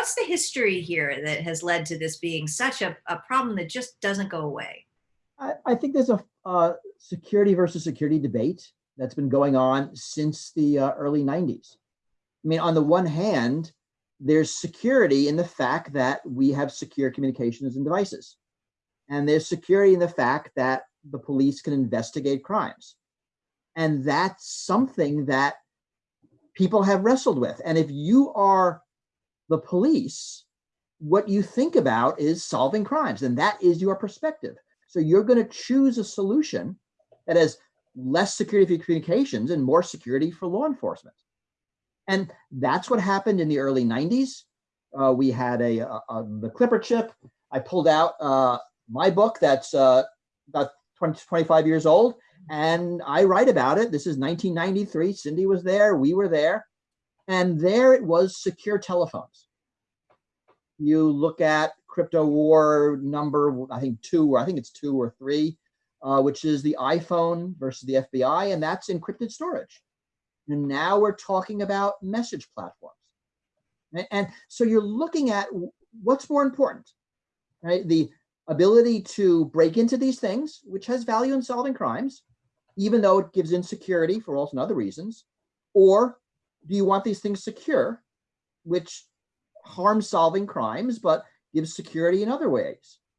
what's the history here that has led to this being such a, a problem that just doesn't go away? I, I think there's a uh, security versus security debate that's been going on since the uh, early 90s. I mean, on the one hand, there's security in the fact that we have secure communications and devices. And there's security in the fact that the police can investigate crimes. And that's something that people have wrestled with. And if you are the police, what you think about is solving crimes, and that is your perspective. So you're going to choose a solution that has less security for communications and more security for law enforcement. And that's what happened in the early 90s. Uh, we had a, a, a, the Clipper chip. I pulled out uh, my book that's uh, about 20, 25 years old, and I write about it. This is 1993. Cindy was there. We were there. And there it was secure telephones. You look at crypto war number, I think two, or I think it's two or three, uh, which is the iPhone versus the FBI, and that's encrypted storage. And now we're talking about message platforms. And, and so you're looking at what's more important, right? The ability to break into these things, which has value in solving crimes, even though it gives insecurity for also other reasons, or do you want these things secure, which harms solving crimes, but gives security in other ways?